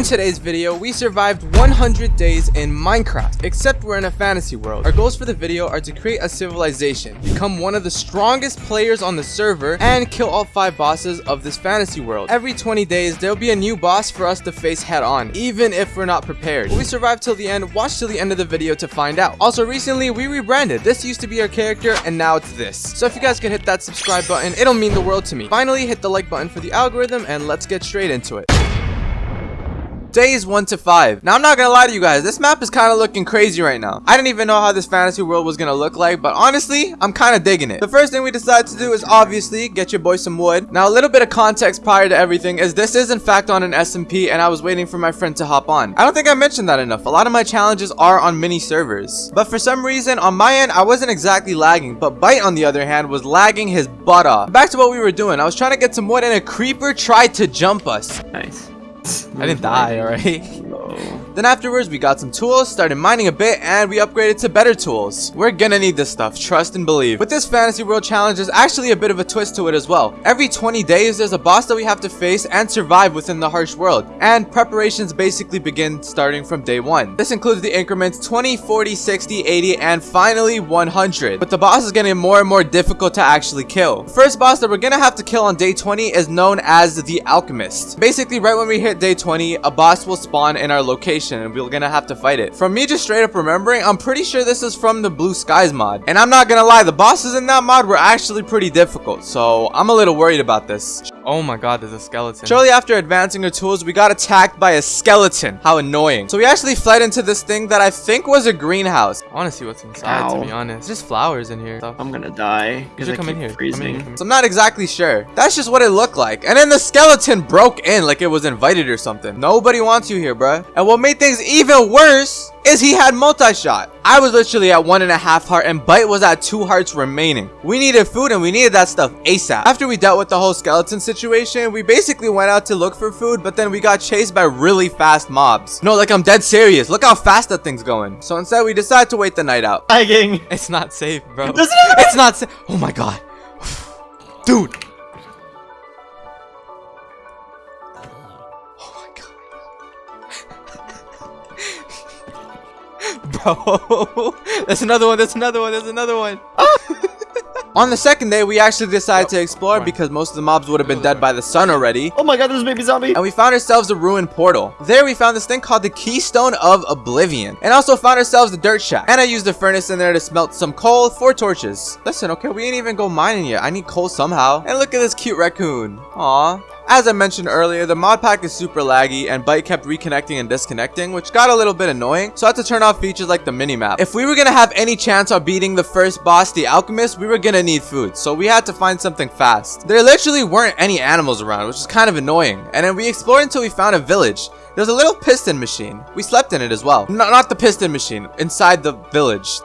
In today's video, we survived 100 days in Minecraft, except we're in a fantasy world. Our goals for the video are to create a civilization, become one of the strongest players on the server, and kill all 5 bosses of this fantasy world. Every 20 days, there'll be a new boss for us to face head on, even if we're not prepared. Will we survive till the end? Watch till the end of the video to find out. Also, recently, we rebranded. This used to be our character, and now it's this. So if you guys could hit that subscribe button, it'll mean the world to me. Finally, hit the like button for the algorithm, and let's get straight into it. Days 1 to 5. Now, I'm not gonna lie to you guys, this map is kind of looking crazy right now. I didn't even know how this fantasy world was gonna look like, but honestly, I'm kind of digging it. The first thing we decided to do is obviously get your boy some wood. Now, a little bit of context prior to everything is this is in fact on an SMP, and I was waiting for my friend to hop on. I don't think I mentioned that enough. A lot of my challenges are on mini servers. But for some reason, on my end, I wasn't exactly lagging, but Bite, on the other hand, was lagging his butt off. Back to what we were doing. I was trying to get some wood, and a creeper tried to jump us. Nice. I didn't die, alright? No. Then afterwards, we got some tools, started mining a bit, and we upgraded to better tools. We're gonna need this stuff, trust and believe. But this Fantasy World Challenge is actually a bit of a twist to it as well. Every 20 days, there's a boss that we have to face and survive within the harsh world. And preparations basically begin starting from day 1. This includes the increments 20, 40, 60, 80, and finally 100. But the boss is getting more and more difficult to actually kill. The first boss that we're gonna have to kill on day 20 is known as the Alchemist. Basically, right when we hit day 20, a boss will spawn in our location and we're gonna have to fight it. From me just straight up remembering, I'm pretty sure this is from the Blue Skies mod. And I'm not gonna lie, the bosses in that mod were actually pretty difficult, so I'm a little worried about this. Oh my god, there's a skeleton. Shortly after advancing our tools, we got attacked by a skeleton. How annoying. So we actually fled into this thing that I think was a greenhouse. I want to see what's inside, Ow. to be honest. There's just flowers in here. Stuff. I'm gonna die You because should I come in here. Come in freezing. come in. So I'm not exactly sure. That's just what it looked like. And then the skeleton broke in like it was invited or something. Nobody wants you here, bruh. And what made things even worse is he had multi-shot. I was literally at one and a half heart and Bite was at two hearts remaining. We needed food and we needed that stuff ASAP. After we dealt with the whole skeleton situation, we basically went out to look for food, but then we got chased by really fast mobs. No, like I'm dead serious. Look how fast that thing's going. So instead, we decided to wait the night out. Lagging. It's not safe, bro. It? It's not safe. Oh my god. Dude. Bro. There's another one. There's another one. There's another one. On the second day, we actually decided to explore because most of the mobs would have been dead by the sun already. Oh my god, there's a baby zombie. And we found ourselves a ruined portal. There we found this thing called the Keystone of Oblivion. And also found ourselves the dirt shack. And I used the furnace in there to smelt some coal, for torches. Listen, okay, we ain't even go mining yet. I need coal somehow. And look at this cute raccoon. Aw. As I mentioned earlier, the mod pack is super laggy and Byte kept reconnecting and disconnecting, which got a little bit annoying, so I had to turn off features like the minimap. If we were gonna have any chance of beating the first boss, the Alchemist, we were gonna need food, so we had to find something fast. There literally weren't any animals around, which is kind of annoying, and then we explored until we found a village. There's a little piston machine. We slept in it as well. No, not the piston machine, inside the village.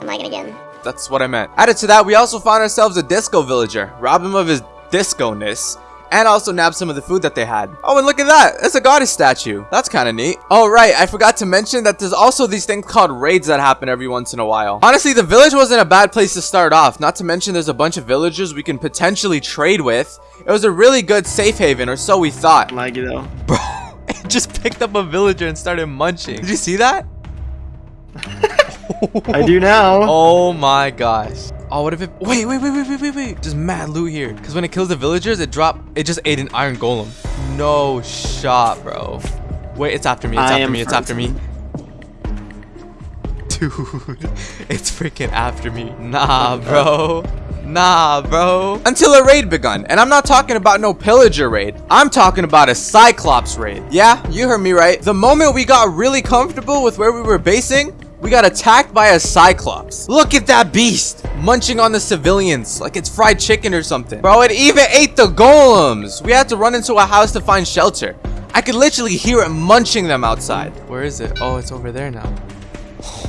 I'm lagging again. That's what I meant. Added to that, we also found ourselves a disco villager. Rob him of his disco-ness. And also nabbed some of the food that they had. Oh, and look at that. It's a goddess statue. That's kind of neat. Oh, right. I forgot to mention that there's also these things called raids that happen every once in a while. Honestly, the village wasn't a bad place to start off. Not to mention there's a bunch of villagers we can potentially trade with. It was a really good safe haven, or so we thought. Laggy though. Bro, it just picked up a villager and started munching. Did you see that? I do now. Oh my gosh. Oh, what if it... Wait, wait, wait, wait, wait, wait, wait. Just mad loot here. Because when it kills the villagers, it drop... It just ate an iron golem. No shot, bro. Wait, it's after me. It's I after me. It's after me. Dude, it's freaking after me. Nah, bro. Nah, bro. Until a raid begun. And I'm not talking about no pillager raid. I'm talking about a Cyclops raid. Yeah, you heard me right. The moment we got really comfortable with where we were basing, we got attacked by a Cyclops. Look at that beast. Munching on the civilians like it's fried chicken or something. Bro, it even ate the golems. We had to run into a house to find shelter. I could literally hear it munching them outside. Where is it? Oh, it's over there now.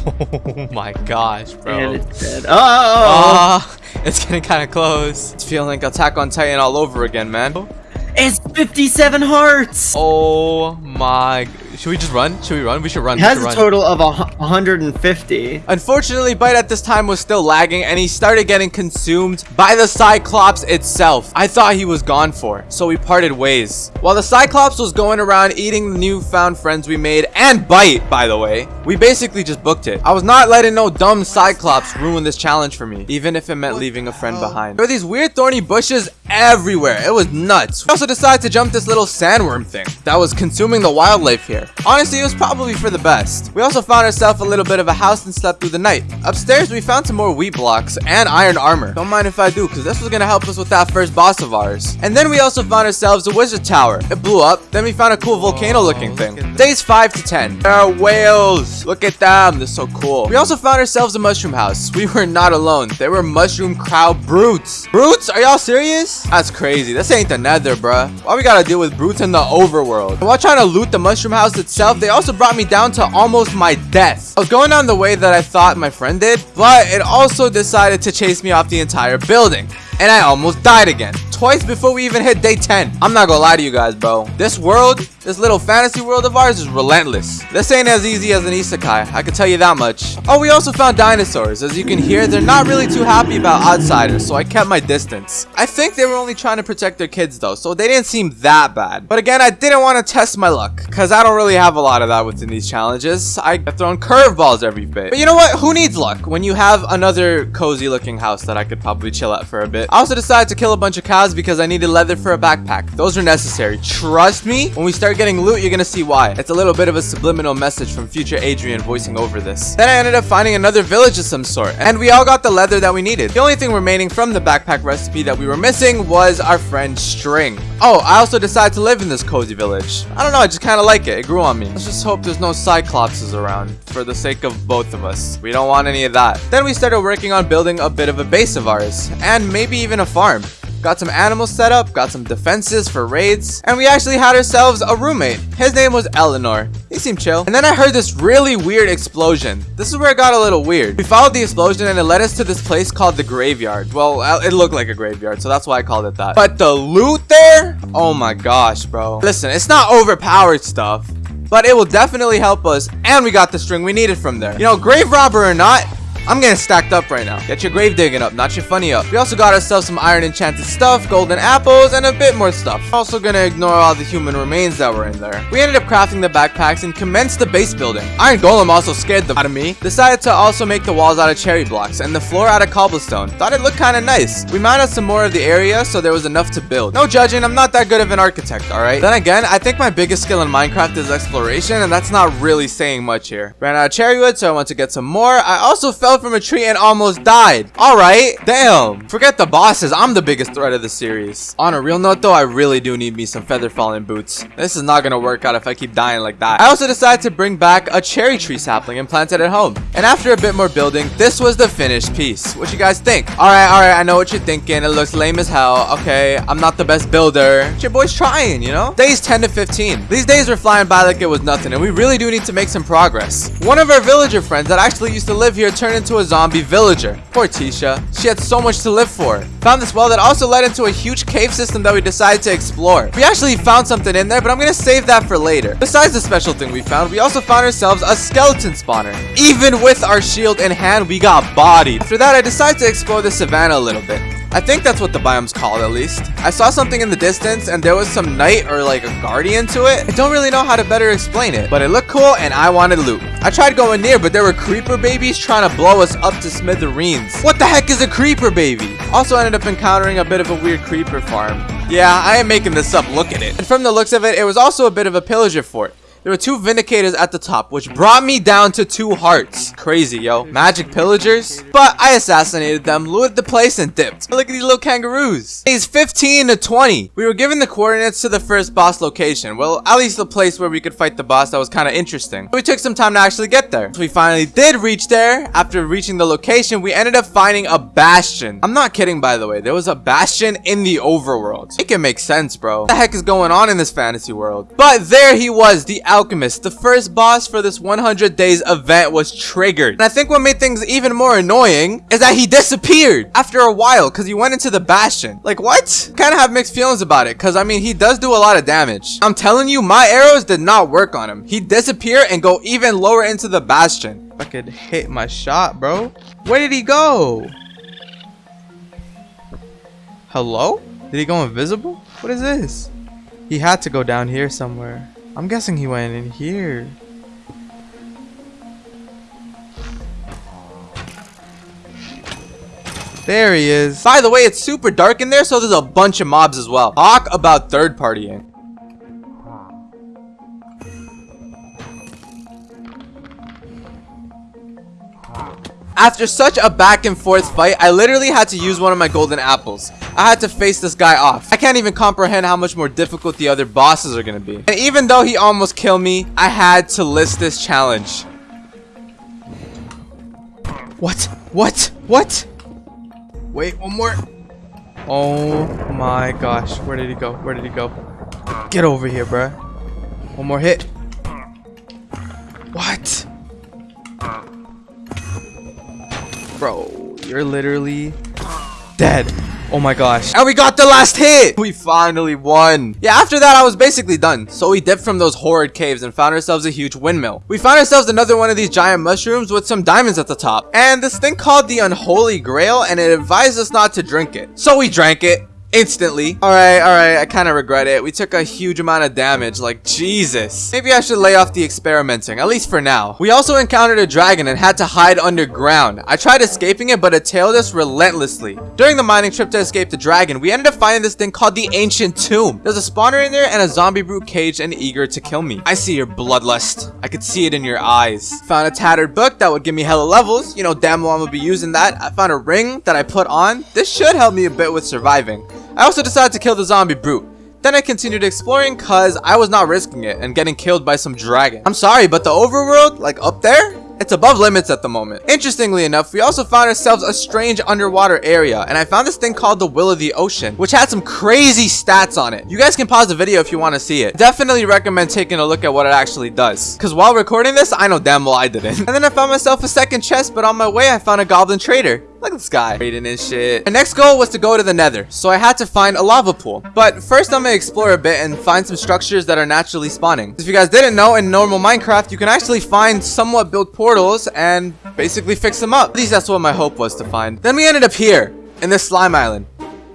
Oh my gosh, bro. And it's dead. Oh! Ah, it's getting kind of close. It's feeling like Attack on Titan all over again, man. It's 57 hearts. Oh my. Should we just run? Should we run? We should run. He has a run. total of a 150. Unfortunately, Bite at this time was still lagging and he started getting consumed by the Cyclops itself. I thought he was gone for, so we parted ways. While the Cyclops was going around eating the newfound friends we made and Bite, by the way, we basically just booked it. I was not letting no dumb Cyclops ruin this challenge for me, even if it meant leaving a friend behind. There were these weird thorny bushes everywhere. It was nuts. We also decided to jump this little sandworm thing that was consuming the wildlife here. Honestly, it was probably for the best. We also found ourselves a little bit of a house and slept through the night. Upstairs, we found some more wheat blocks and iron armor. Don't mind if I do, because this was going to help us with that first boss of ours. And then we also found ourselves a wizard tower. It blew up. Then we found a cool volcano looking thing. Days 5 to 10. There are whales. Look at them. They're so cool. We also found ourselves a mushroom house. We were not alone. There were mushroom crowd brutes. Brutes? Are y'all serious? That's crazy. This ain't the nether, bruh. Why we gotta deal with brutes in the overworld? And while trying to loot the mushroom house itself, they also brought me down to almost my death. I was going down the way that I thought my friend did, but it also decided to chase me off the entire building. And I almost died again. Twice before we even hit day 10. I'm not gonna lie to you guys, bro. This world, this little fantasy world of ours is relentless. This ain't as easy as an isekai, I can tell you that much. Oh, we also found dinosaurs. As you can hear, they're not really too happy about outsiders, so I kept my distance. I think they were only trying to protect their kids though, so they didn't seem that bad. But again, I didn't want to test my luck, because I don't really have a lot of that within these challenges. I get thrown curveballs every bit. But you know what? Who needs luck when you have another cozy looking house that I could probably chill at for a bit? I also decided to kill a bunch of cows because I needed leather for a backpack. Those are necessary. Trust me, when we start getting loot, you're gonna see why. It's a little bit of a subliminal message from future Adrian voicing over this. Then I ended up finding another village of some sort, and we all got the leather that we needed. The only thing remaining from the backpack recipe that we were missing was our friend String. Oh, I also decided to live in this cozy village. I don't know, I just kind of like it. It grew on me. Let's just hope there's no cyclopses around for the sake of both of us. We don't want any of that. Then we started working on building a bit of a base of ours, and maybe even a farm. Got some animals set up, got some defenses for raids, and we actually had ourselves a roommate. His name was Eleanor. He seemed chill. And then I heard this really weird explosion. This is where it got a little weird. We followed the explosion and it led us to this place called the graveyard. Well, uh, it looked like a graveyard, so that's why I called it that. But the loot there? Oh my gosh, bro. Listen, it's not overpowered stuff. But it will definitely help us, and we got the string we needed from there. You know, grave robber or not, I'm getting stacked up right now. Get your grave digging up, not your funny up. We also got ourselves some iron enchanted stuff, golden apples, and a bit more stuff. Also gonna ignore all the human remains that were in there. We ended up crafting the backpacks and commenced the base building. Iron Golem also scared the out of me. Decided to also make the walls out of cherry blocks and the floor out of cobblestone. Thought it looked kinda nice. We mined out some more of the area so there was enough to build. No judging, I'm not that good of an architect, alright? Then again, I think my biggest skill in Minecraft is exploration and that's not really saying much here. Ran out of cherry wood so I went to get some more. I also fell from a tree and almost died. Alright, damn. Forget the bosses, I'm the biggest threat of the series. On a real note though, I really do need me some feather falling boots. This is not gonna work out if I keep dying like that. I also decided to bring back a cherry tree sapling and plant it at home. And after a bit more building, this was the finished piece. What you guys think? Alright, alright, I know what you're thinking. It looks lame as hell. Okay, I'm not the best builder. But your boy's trying, you know? Days 10 to 15. These days were flying by like it was nothing, and we really do need to make some progress. One of our villager friends that actually used to live here turned into a zombie villager. Poor Tisha. She had so much to live for. Found this well that also led into a huge cave system that we decided to explore. We actually found something in there, but I'm gonna save that for later. Besides the special thing we found, we also found ourselves a skeleton spawner. Even with our shield in hand, we got bodied. After that, I decided to explore the savannah a little bit. I think that's what the biome's called at least. I saw something in the distance and there was some knight or like a guardian to it. I don't really know how to better explain it, but it looked cool and I wanted loot. I tried going near, but there were creeper babies trying to blow us up to smithereens. What the heck is a creeper baby? Also ended up encountering a bit of a weird creeper farm. Yeah, I am making this up, look at it. And from the looks of it, it was also a bit of a pillager fort. There were two Vindicators at the top, which brought me down to two hearts. Crazy, yo. Magic pillagers. But I assassinated them, looted the place, and dipped. Look at these little kangaroos. Days 15 to 20. We were given the coordinates to the first boss location. Well, at least the place where we could fight the boss that was kind of interesting. We took some time to actually get there. So we finally did reach there. After reaching the location, we ended up finding a bastion. I'm not kidding, by the way. There was a bastion in the overworld. It can make sense, bro. What the heck is going on in this fantasy world? But there he was, the Alchemist, the first boss for this 100 days event was triggered. And I think what made things even more annoying is that he disappeared after a while because he went into the Bastion. Like what? Kind of have mixed feelings about it because I mean he does do a lot of damage. I'm telling you my arrows did not work on him. He disappear and go even lower into the Bastion. If I could hit my shot bro. Where did he go? Hello? Did he go invisible? What is this? He had to go down here somewhere. I'm guessing he went in here. There he is. By the way, it's super dark in there, so there's a bunch of mobs as well. Talk about third partying. After such a back and forth fight, I literally had to use one of my golden apples. I had to face this guy off. I can't even comprehend how much more difficult the other bosses are gonna be. And even though he almost killed me, I had to list this challenge. What? What? What? Wait, one more. Oh my gosh. Where did he go? Where did he go? Get over here, bruh. One more hit. You're literally dead. Oh my gosh. And we got the last hit! We finally won. Yeah, after that, I was basically done. So we dipped from those horrid caves and found ourselves a huge windmill. We found ourselves another one of these giant mushrooms with some diamonds at the top. And this thing called the Unholy Grail, and it advised us not to drink it. So we drank it instantly. Alright, alright, I kind of regret it. We took a huge amount of damage, like Jesus. Maybe I should lay off the experimenting, at least for now. We also encountered a dragon and had to hide underground. I tried escaping it, but it tailed us relentlessly. During the mining trip to escape the dragon, we ended up finding this thing called the Ancient Tomb. There's a spawner in there and a zombie brute caged and eager to kill me. I see your bloodlust. I could see it in your eyes. Found a tattered book that would give me hella levels. You know, damn well I'm gonna be using that. I found a ring that I put on. This should help me a bit with surviving. I also decided to kill the zombie brute. Then I continued exploring cause I was not risking it and getting killed by some dragon. I'm sorry, but the overworld, like up there, it's above limits at the moment. Interestingly enough, we also found ourselves a strange underwater area, and I found this thing called the Will of the Ocean, which had some crazy stats on it. You guys can pause the video if you want to see it. Definitely recommend taking a look at what it actually does. Because while recording this, I know damn well I didn't. And then I found myself a second chest, but on my way, I found a goblin trader. Look at this guy trading and shit. My next goal was to go to the nether, so I had to find a lava pool. But first I'm gonna explore a bit and find some structures that are naturally spawning. If you guys didn't know, in normal Minecraft, you can actually find somewhat built portals and basically fix them up. At least that's what my hope was to find. Then we ended up here, in this slime island.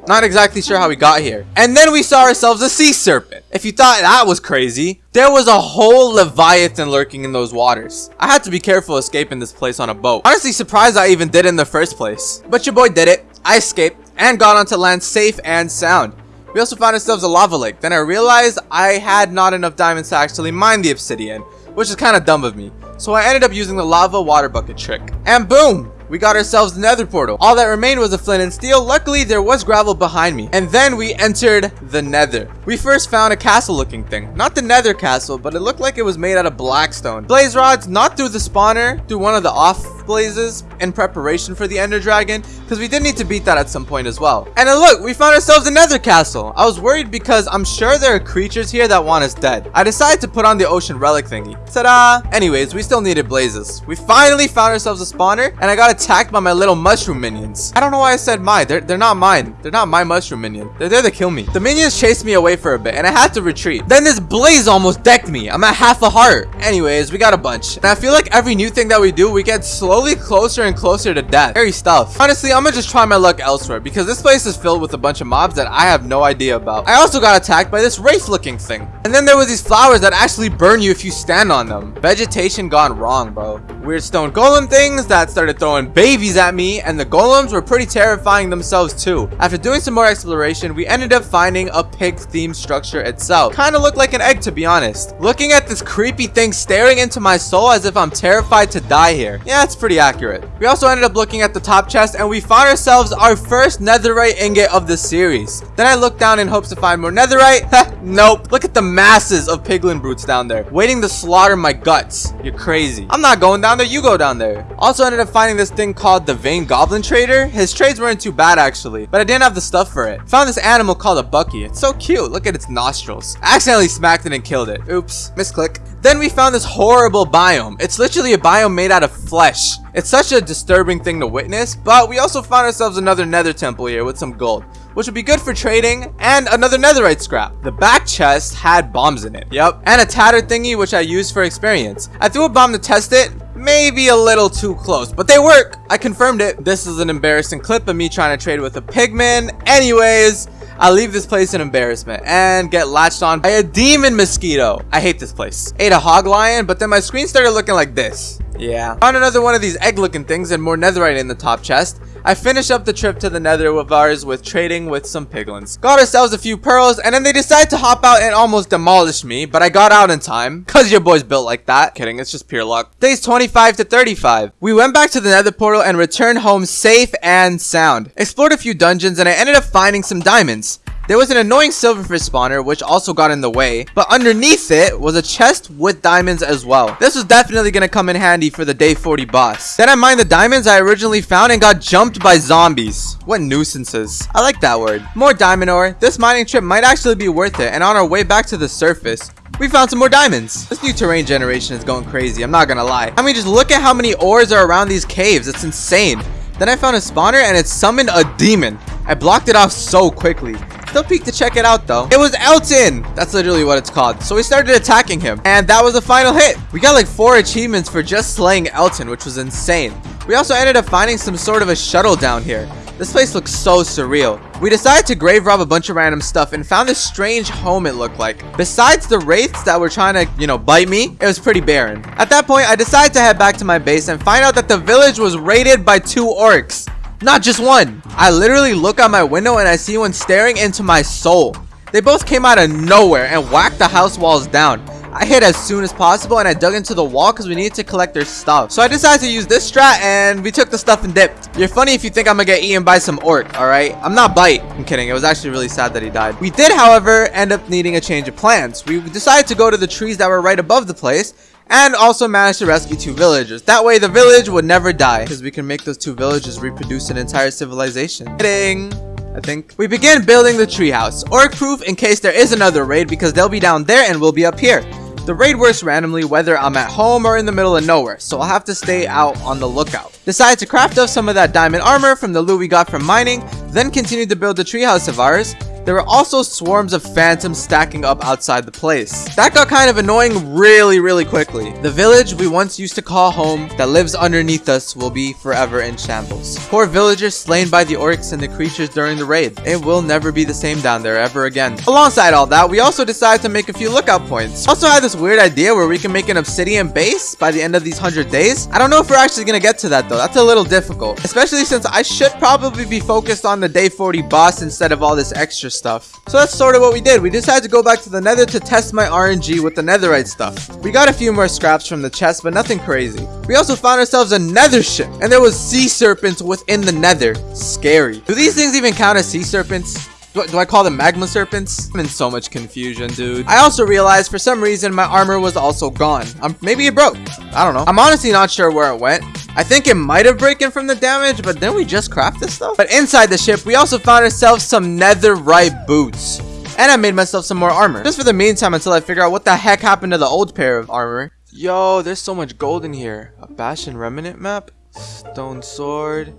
Not exactly sure how we got here. And then we saw ourselves a sea serpent. If you thought that was crazy, there was a whole leviathan lurking in those waters. I had to be careful escaping this place on a boat. Honestly surprised I even did in the first place. But your boy did it. I escaped and got onto land safe and sound. We also found ourselves a lava lake. Then I realized I had not enough diamonds to actually mine the obsidian, which is kind of dumb of me. So I ended up using the lava water bucket trick. And boom! We got ourselves the nether portal. All that remained was a flint and steel. Luckily, there was gravel behind me. And then we entered the nether. We first found a castle looking thing. Not the nether castle, but it looked like it was made out of blackstone. Blaze rods, not through the spawner, through one of the off blazes in preparation for the ender dragon, because we did need to beat that at some point as well. And then look, we found ourselves a nether castle. I was worried because I'm sure there are creatures here that want us dead. I decided to put on the ocean relic thingy. Ta-da! Anyways, we still needed blazes. We finally found ourselves a spawner, and I got attacked by my little mushroom minions. I don't know why I said mine. They're, they're not mine. They're not my mushroom minion. They're there to kill me. The minions chased me away for a bit, and I had to retreat. Then this blaze almost decked me. I'm at half a heart. Anyways, we got a bunch. And I feel like every new thing that we do, we get slowly closer and closer to death. Scary stuff. Honestly, I'm gonna just try my luck elsewhere, because this place is filled with a bunch of mobs that I have no idea about. I also got attacked by this wraith-looking thing. And then there was these flowers that actually burn you if you stand on them. Vegetation gone wrong, bro. Weird stone golem things that started throwing babies at me, and the golems were pretty terrifying themselves too. After doing some more exploration, we ended up finding a pig-themed structure itself. Kinda looked like an egg to be honest. Looking at this creepy thing staring into my soul as if I'm terrified to die here. Yeah, it's pretty accurate. We also ended up looking at the top chest and we found ourselves our first netherite ingot of the series. Then I looked down in hopes to find more netherite. nope. Look at the masses of piglin brutes down there, waiting to slaughter my guts. You're crazy. I'm not going down there, you go down there. Also ended up finding this thing called the Vein Goblin Trader. His trades weren't too bad actually, but I didn't have the stuff for it. Found this animal called a Bucky. It's so cute. Look at its nostrils. I accidentally smacked it and killed it. Oops, misclick. Then we found this horrible biome. It's literally a biome made out of flesh. It's such a disturbing thing to witness, but we also found ourselves another nether temple here with some gold, which would be good for trading, and another netherite scrap. The back chest had bombs in it, yep, and a tattered thingy which I used for experience. I threw a bomb to test it, maybe a little too close, but they work. I confirmed it. This is an embarrassing clip of me trying to trade with a pigman. Anyways, I leave this place in embarrassment and get latched on by a demon mosquito. I hate this place. Ate a hoglin, but then my screen started looking like this. Yeah. Found another one of these egg looking things and more netherite in the top chest. I finished up the trip to the nether with ours with trading with some piglins. Got ourselves a few pearls and then they decided to hop out and almost demolish me, but I got out in time. Cause your boy's built like that. Kidding, it's just pure luck. Days 25 to 35. We went back to the nether portal and returned home safe and sound. Explored a few dungeons and I ended up finding some diamonds. There was an annoying silverfish spawner which also got in the way, but underneath it was a chest with diamonds as well. This was definitely going to come in handy for the day 40 boss. Then I mined the diamonds I originally found and got jumped by zombies. What nuisances. I like that word. More diamond ore. This mining trip might actually be worth it and on our way back to the surface, we found some more diamonds. This new terrain generation is going crazy, I'm not gonna lie. I mean, just look at how many ores are around these caves. It's insane. Then I found a spawner and it summoned a demon. I blocked it off so quickly. Still peek to check it out though. It was Elton! That's literally what it's called. So we started attacking him. And that was the final hit. We got like four achievements for just slaying Elton, which was insane. We also ended up finding some sort of a shuttle down here. This place looks so surreal. We decided to grave rob a bunch of random stuff and found this strange home it looked like. Besides the wraiths that were trying to, you know, bite me, it was pretty barren. At that point, I decided to head back to my base and find out that the village was raided by two orcs. Not just one. I literally look out my window and I see one staring into my soul. They both came out of nowhere and whacked the house walls down. I hit as soon as possible and I dug into the wall because we needed to collect their stuff. So I decided to use this strat and we took the stuff and dipped. You're funny if you think I'm gonna get eaten by some orc, alright? I'm not bite. I'm kidding. It was actually really sad that he died. We did, however, end up needing a change of plans. We decided to go to the trees that were right above the place and also managed to rescue two villagers. That way the village would never die because we can make those two villages reproduce an entire civilization. Kidding. I think. We begin building the treehouse, orc proof in case there is another raid because they'll be down there and we'll be up here. The raid works randomly whether I'm at home or in the middle of nowhere, so I'll have to stay out on the lookout. Decided to craft up some of that diamond armor from the loot we got from mining, then continued to build the treehouse of ours, there were also swarms of phantoms stacking up outside the place. That got kind of annoying really, really quickly. The village we once used to call home that lives underneath us will be forever in shambles. Poor villagers slain by the orcs and the creatures during the raid. It will never be the same down there ever again. Alongside all that, we also decided to make a few lookout points. Also had this weird idea where we can make an obsidian base by the end of these 100 days. I don't know if we're actually gonna get to that though. That's a little difficult. Especially since I should probably be focused on the day 40 boss instead of all this extra stuff. So that's sort of what we did. We decided to go back to the nether to test my RNG with the netherite stuff. We got a few more scraps from the chest, but nothing crazy. We also found ourselves a nether ship, and there was sea serpents within the nether. Scary. Do these things even count as sea serpents? Do, do, I call them magma serpents? I'm in so much confusion, dude. I also realized for some reason my armor was also gone. Um, maybe it broke. I don't know. I'm honestly not sure where it went. I think it might have broken from the damage, but then we just crafted this stuff. But inside the ship, we also found ourselves some netherite boots. And I made myself some more armor. Just for the meantime until I figure out what the heck happened to the old pair of armor. Yo, there's so much gold in here. A Bastion Remnant map? Stone sword.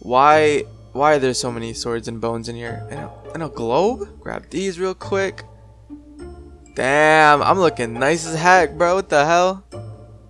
Why why are there so many swords and bones in here? And a, and a globe? Grab these real quick. Damn, I'm looking nice as heck, bro. What the hell?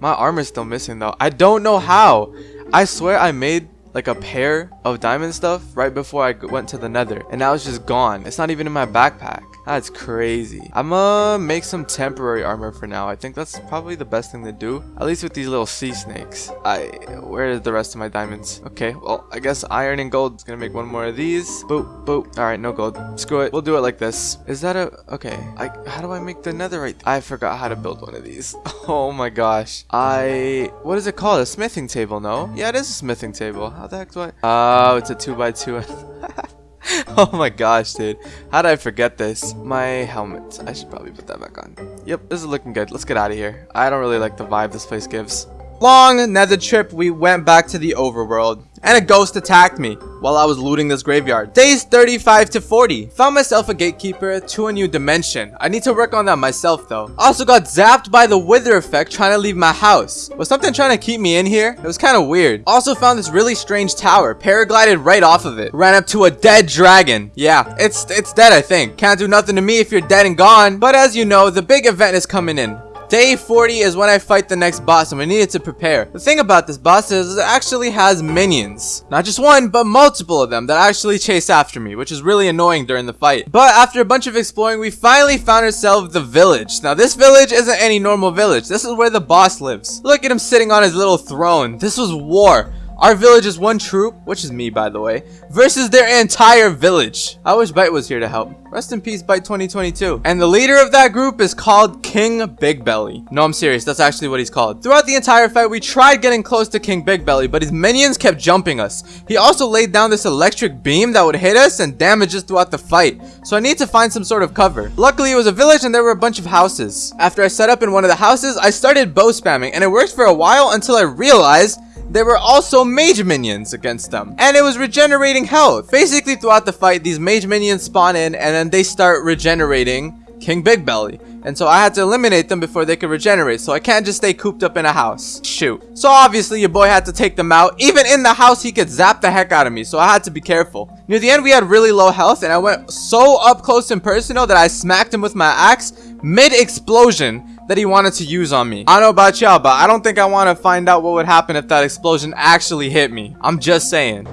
My armor's still missing, though. I don't know how. I swear I made like a pair of diamond stuff right before I went to the nether. And now it's just gone. It's not even in my backpack. That's crazy. I'm gonna make some temporary armor for now. I think that's probably the best thing to do. At least with these little sea snakes. I where is the rest of my diamonds? Okay, well, I guess iron and gold is gonna make one more of these. Boop, boop. Alright, no gold. Screw it. We'll do it like this. Is that a okay? I how do I make the netherite? I forgot how to build one of these. Oh my gosh. I what is it called? A smithing table, no? Yeah, it is a smithing table. How the heck do I Oh, it's a two by two. oh my gosh, dude. How did I forget this? My helmet. I should probably put that back on. Yep, this is looking good. Let's get out of here. I don't really like the vibe this place gives. Long nether trip, we went back to the overworld and a ghost attacked me while I was looting this graveyard. Days 35 to 40. Found myself a gatekeeper to a new dimension. I need to work on that myself though. Also got zapped by the wither effect trying to leave my house. Was something trying to keep me in here? It was kind of weird. Also found this really strange tower. Paraglided right off of it. Ran up to a dead dragon. Yeah, it's it's dead I think. Can't do nothing to me if you're dead and gone. But as you know, the big event is coming in. Day 40 is when I fight the next boss and we needed to prepare. The thing about this boss is it actually has minions. Not just one, but multiple of them that actually chase after me, which is really annoying during the fight. But after a bunch of exploring, we finally found ourselves the village. Now this village isn't any normal village. This is where the boss lives. Look at him sitting on his little throne. This was war. Our village is one troop, which is me by the way, versus their entire village. I wish Byte was here to help. Rest in peace, Byte 2022. And the leader of that group is called King Big Belly. No, I'm serious. That's actually what he's called. Throughout the entire fight, we tried getting close to King Big Belly, but his minions kept jumping us. He also laid down this electric beam that would hit us and damage us throughout the fight. So I need to find some sort of cover. Luckily, it was a village and there were a bunch of houses. After I set up in one of the houses, I started bow spamming and it worked for a while until I realized there were also mage minions against them. And it was regenerating health. Basically, throughout the fight, these mage minions spawn in and then they start regenerating King Big Belly. And so I had to eliminate them before they could regenerate. So I can't just stay cooped up in a house. Shoot. So obviously your boy had to take them out. Even in the house, he could zap the heck out of me. So I had to be careful. Near the end, we had really low health. And I went so up close and personal that I smacked him with my axe mid-explosion that he wanted to use on me. I don't know about y'all, but I don't think I want to find out what would happen if that explosion actually hit me. I'm just saying.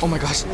Oh my gosh.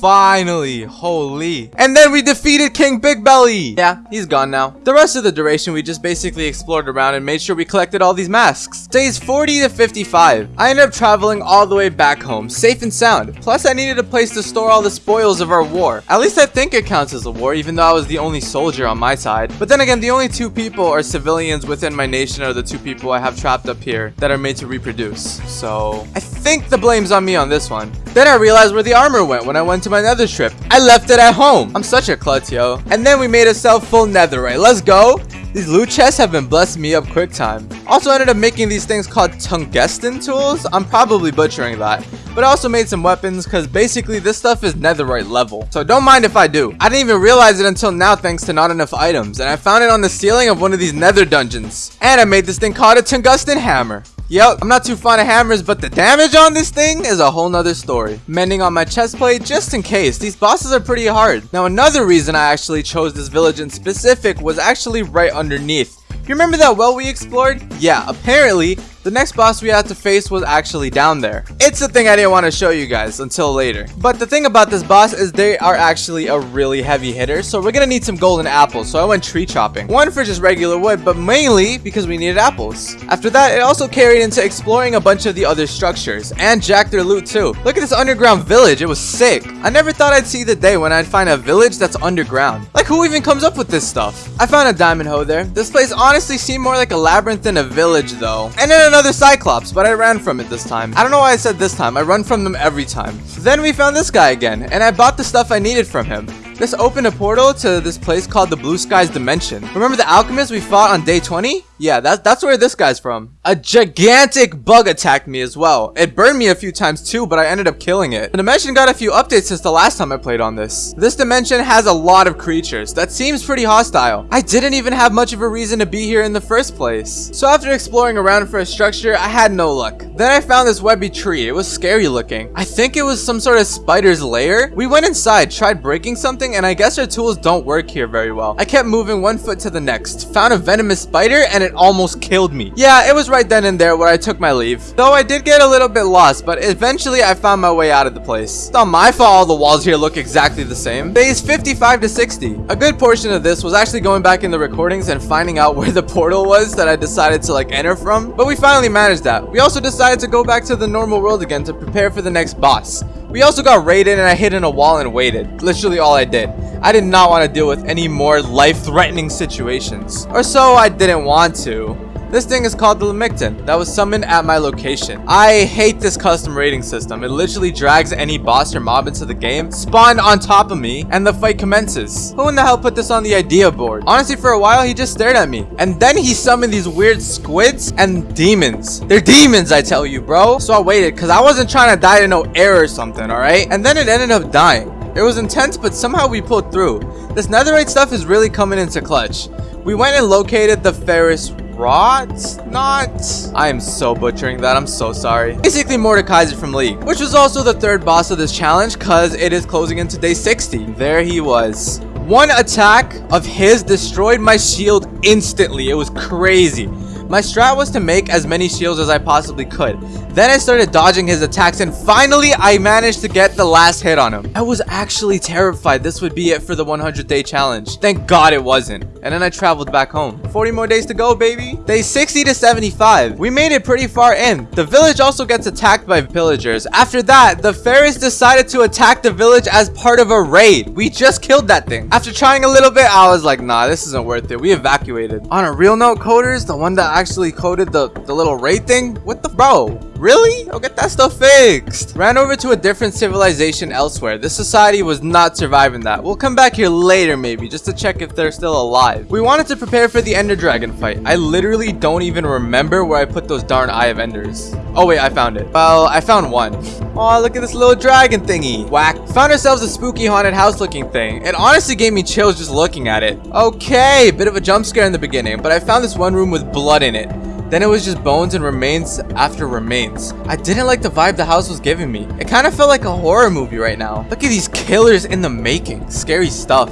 Finally, holy. And then we defeated King Big Belly. Yeah, he's gone now. The rest of the duration, we just basically explored around and made sure we collected all these masks. Days 40 to 55. I ended up traveling all the way back home, safe and sound. Plus, I needed a place to store all the spoils of our war. At least I think it counts as a war, even though I was the only soldier on my side. But then again, the only two people or civilians within my nation are the two people I have trapped up here that are made to reproduce. So, I think the blame's on me on this one. Then I realized where the armor went when I went to my nether trip. I left it at home. I'm such a klutz, yo. And then we made ourselves full netherite. Let's go. These loot chests have been blessing me up quick time. Also ended up making these things called tungsten tools. I'm probably butchering that. But I also made some weapons because basically this stuff is netherite level. So don't mind if I do. I didn't even realize it until now thanks to not enough items. And I found it on the ceiling of one of these nether dungeons. And I made this thing called a tungsten hammer. Yep, I'm not too fond of hammers, but the damage on this thing is a whole nother story. Mending on my chest plate just in case. These bosses are pretty hard. Now, another reason I actually chose this village in specific was actually right underneath. You remember that well we explored? Yeah, apparently, the next boss we had to face was actually down there. It's a thing I didn't want to show you guys until later. But the thing about this boss is they are actually a really heavy hitter, so we're gonna need some golden apples, so I went tree chopping. One for just regular wood, but mainly because we needed apples. After that, it also carried into exploring a bunch of the other structures, and jack their loot too. Look at this underground village, it was sick. I never thought I'd see the day when I'd find a village that's underground. Like who even comes up with this stuff? I found a diamond hoe there. This place honestly seemed more like a labyrinth than a village though. And then another Cyclops, but I ran from it this time. I don't know why I said this time. I run from them every time. Then we found this guy again, and I bought the stuff I needed from him. This opened a portal to this place called the Blue Skies Dimension. Remember the alchemist we fought on day 20? Yeah, that, that's where this guy's from. A gigantic bug attacked me as well. It burned me a few times too, but I ended up killing it. The dimension got a few updates since the last time I played on this. This dimension has a lot of creatures. That seems pretty hostile. I didn't even have much of a reason to be here in the first place. So after exploring around for a structure, I had no luck. Then I found this webby tree. It was scary looking. I think it was some sort of spider's lair. We went inside, tried breaking something, and I guess our tools don't work here very well. I kept moving one foot to the next, found a venomous spider, and it it almost killed me. Yeah, it was right then and there where I took my leave. Though I did get a little bit lost, but eventually I found my way out of the place. It's not my fault all the walls here look exactly the same. Days 55 to 60. A good portion of this was actually going back in the recordings and finding out where the portal was that I decided to like enter from. But we finally managed that. We also decided to go back to the normal world again to prepare for the next boss. We also got raided and I hid in a wall and waited. Literally all I did. I did not want to deal with any more life-threatening situations. Or so I didn't want to. This thing is called the Lamictin that was summoned at my location. I hate this custom rating system. It literally drags any boss or mob into the game, spawned on top of me, and the fight commences. Who in the hell put this on the idea board? Honestly, for a while, he just stared at me. And then he summoned these weird squids and demons. They're demons, I tell you, bro. So I waited because I wasn't trying to die to no air or something, alright? And then it ended up dying. It was intense, but somehow we pulled through. This netherite stuff is really coming into clutch. We went and located the Ferris rot? Not? I am so butchering that. I'm so sorry. Basically, Mordekaiser from League, which was also the third boss of this challenge because it is closing into day 60. There he was. One attack of his destroyed my shield instantly. It was crazy. My strat was to make as many shields as I possibly could. Then I started dodging his attacks and finally I managed to get the last hit on him. I was actually terrified this would be it for the 100 day challenge. Thank God it wasn't. And then I traveled back home. 40 more days to go, baby. Day 60 to 75. We made it pretty far in. The village also gets attacked by pillagers. After that, the fairies decided to attack the village as part of a raid. We just killed that thing. After trying a little bit, I was like, nah, this isn't worth it. We evacuated. On a real note, coders, the one that actually coded the, the little raid thing? What the bro? Really? I'll get that stuff fixed. Ran over to a different civilization elsewhere. This society was not surviving that. We'll come back here later maybe, just to check if they're still alive. We wanted to prepare for the Ender Dragon fight. I literally don't even remember where I put those darn Eye of Enders. Oh wait, I found it. Well, I found one. Oh, look at this little dragon thingy. Whack. Found ourselves a spooky haunted house looking thing. It honestly gave me chills just looking at it. Okay, bit of a jump scare in the beginning, but I found this one room with blood in it. Then it was just bones and remains after remains. I didn't like the vibe the house was giving me. It kind of felt like a horror movie right now. Look at these killers in the making. Scary stuff.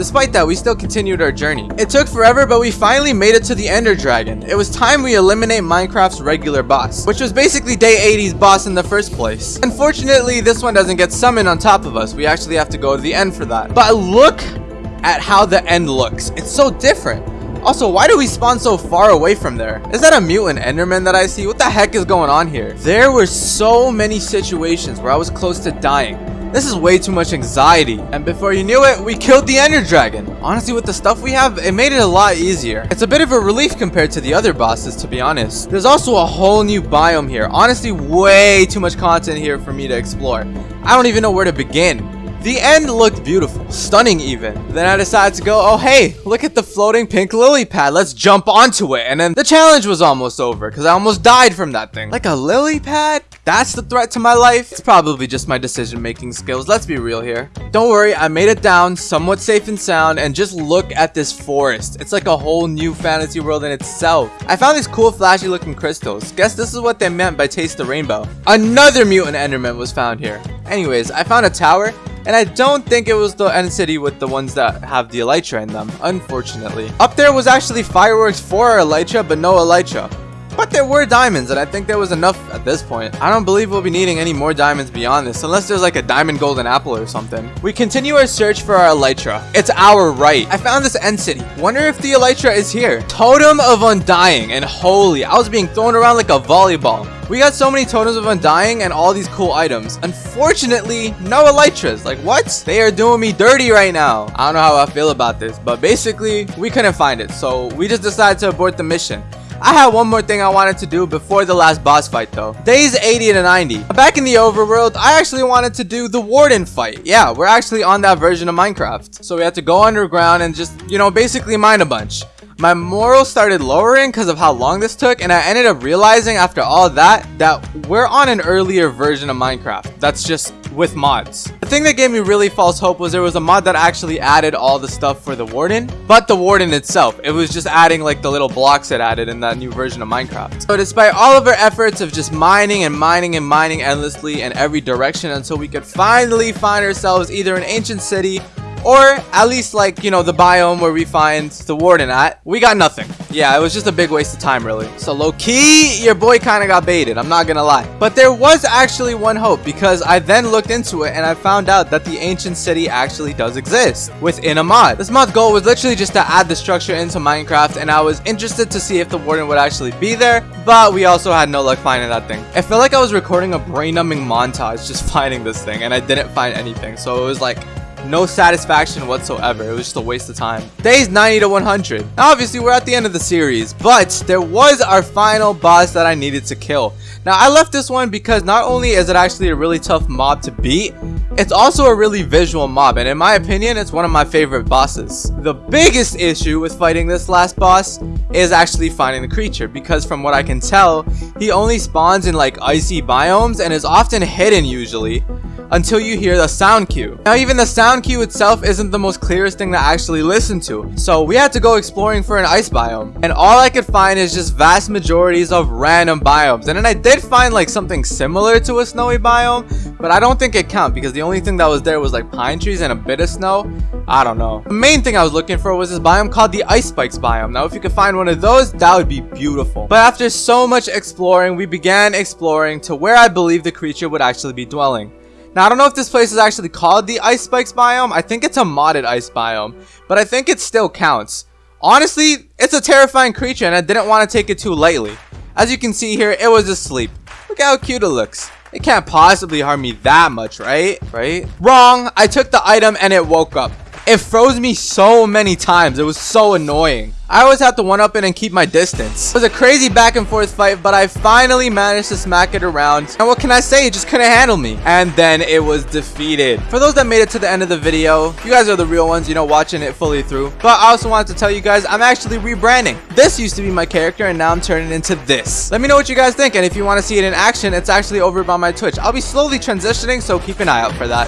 Despite that, we still continued our journey. It took forever, but we finally made it to the Ender Dragon. It was time we eliminate Minecraft's regular boss, which was basically day 80's boss in the first place. Unfortunately, this one doesn't get summoned on top of us. We actually have to go to the end for that. But look at how the end looks. It's so different. Also, why do we spawn so far away from there? Is that a mutant enderman that I see? What the heck is going on here? There were so many situations where I was close to dying. This is way too much anxiety. And before you knew it, we killed the ender dragon. Honestly, with the stuff we have, it made it a lot easier. It's a bit of a relief compared to the other bosses, to be honest. There's also a whole new biome here. Honestly, way too much content here for me to explore. I don't even know where to begin. The end looked beautiful, stunning even. Then I decided to go, oh hey, look at the floating pink lily pad, let's jump onto it. And then the challenge was almost over, because I almost died from that thing. Like a lily pad? That's the threat to my life? It's probably just my decision making skills, let's be real here. Don't worry, I made it down, somewhat safe and sound, and just look at this forest. It's like a whole new fantasy world in itself. I found these cool flashy looking crystals. Guess this is what they meant by taste the rainbow. Another mutant enderman was found here. Anyways, I found a tower and I don't think it was the end city with the ones that have the elytra in them, unfortunately. Up there was actually fireworks for elytra, but no elytra. But there were diamonds, and I think there was enough at this point. I don't believe we'll be needing any more diamonds beyond this, unless there's like a diamond golden apple or something. We continue our search for our elytra. It's our right. I found this end city. Wonder if the elytra is here. Totem of Undying, and holy, I was being thrown around like a volleyball. We got so many totems of undying and all these cool items. Unfortunately, no elytras. Like what? They are doing me dirty right now. I don't know how I feel about this, but basically we couldn't find it. So we just decided to abort the mission. I had one more thing I wanted to do before the last boss fight though. Days 80 to 90. Back in the overworld, I actually wanted to do the warden fight. Yeah, we're actually on that version of Minecraft. So we had to go underground and just, you know, basically mine a bunch. My morale started lowering because of how long this took and I ended up realizing after all that that we're on an earlier version of Minecraft that's just with mods. The thing that gave me really false hope was there was a mod that actually added all the stuff for the warden but the warden itself it was just adding like the little blocks it added in that new version of Minecraft. So despite all of our efforts of just mining and mining and mining endlessly in every direction until we could finally find ourselves either an ancient city or at least like, you know, the biome where we find the warden at, we got nothing. Yeah, it was just a big waste of time really. So low key, your boy kind of got baited, I'm not gonna lie. But there was actually one hope because I then looked into it and I found out that the ancient city actually does exist within a mod. This mod's goal was literally just to add the structure into Minecraft and I was interested to see if the warden would actually be there, but we also had no luck finding that thing. I felt like I was recording a brain-numbing montage just finding this thing and I didn't find anything. So it was like no satisfaction whatsoever. It was just a waste of time. Days 90 to 100. Now, obviously, we're at the end of the series, but there was our final boss that I needed to kill. Now, I left this one because not only is it actually a really tough mob to beat, it's also a really visual mob, and in my opinion, it's one of my favorite bosses. The biggest issue with fighting this last boss is actually finding the creature, because from what I can tell, he only spawns in like icy biomes and is often hidden usually until you hear the sound cue. Now even the sound cue itself isn't the most clearest thing to actually listen to. So we had to go exploring for an ice biome. And all I could find is just vast majorities of random biomes. And then I did find like something similar to a snowy biome, but I don't think it counts because the only thing that was there was like pine trees and a bit of snow. I don't know. The main thing I was looking for was this biome called the Ice Spikes biome. Now if you could find one of those, that would be beautiful. But after so much exploring, we began exploring to where I believe the creature would actually be dwelling. Now, I don't know if this place is actually called the Ice Spikes biome. I think it's a modded ice biome, but I think it still counts. Honestly, it's a terrifying creature and I didn't want to take it too lightly. As you can see here, it was asleep. Look how cute it looks. It can't possibly harm me that much, right? Right? Wrong. I took the item and it woke up. It froze me so many times. It was so annoying. I always have to one-up it and keep my distance. It was a crazy back and forth fight, but I finally managed to smack it around. And what can I say? It just couldn't handle me. And then it was defeated. For those that made it to the end of the video, you guys are the real ones, you know, watching it fully through. But I also wanted to tell you guys, I'm actually rebranding. This used to be my character, and now I'm turning into this. Let me know what you guys think, and if you want to see it in action, it's actually over by my Twitch. I'll be slowly transitioning, so keep an eye out for that.